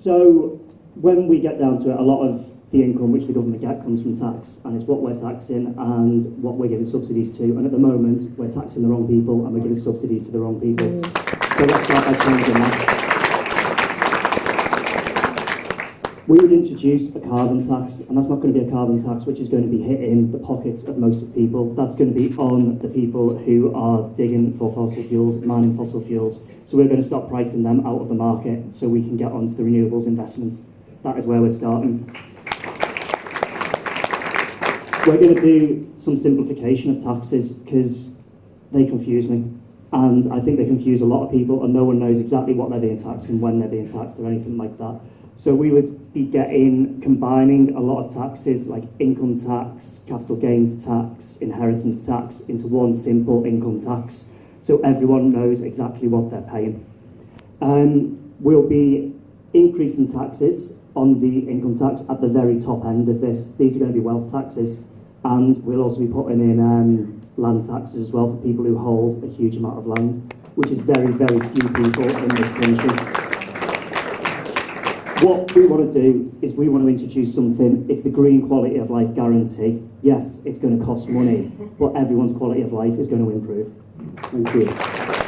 So when we get down to it, a lot of the income which the government get comes from tax, and it's what we're taxing and what we're giving subsidies to. And at the moment, we're taxing the wrong people and we're giving subsidies to the wrong people. So let's start by changing that. We would introduce a carbon tax, and that's not going to be a carbon tax which is going to be hitting the pockets of most of people. That's going to be on the people who are digging for fossil fuels, mining fossil fuels. So we're going to stop pricing them out of the market so we can get onto the renewables investments. That is where we're starting. We're going to do some simplification of taxes because they confuse me. And I think they confuse a lot of people and no one knows exactly what they're being taxed and when they're being taxed or anything like that. So we would be getting, combining a lot of taxes like income tax, capital gains tax, inheritance tax into one simple income tax. So everyone knows exactly what they're paying. Um, we'll be increasing taxes on the income tax at the very top end of this. These are going to be wealth taxes. And we'll also be putting in um, land taxes as well for people who hold a huge amount of land, which is very, very few people in this country. What we want to do is we want to introduce something, it's the green quality of life guarantee. Yes, it's going to cost money, but everyone's quality of life is going to improve. Thank you.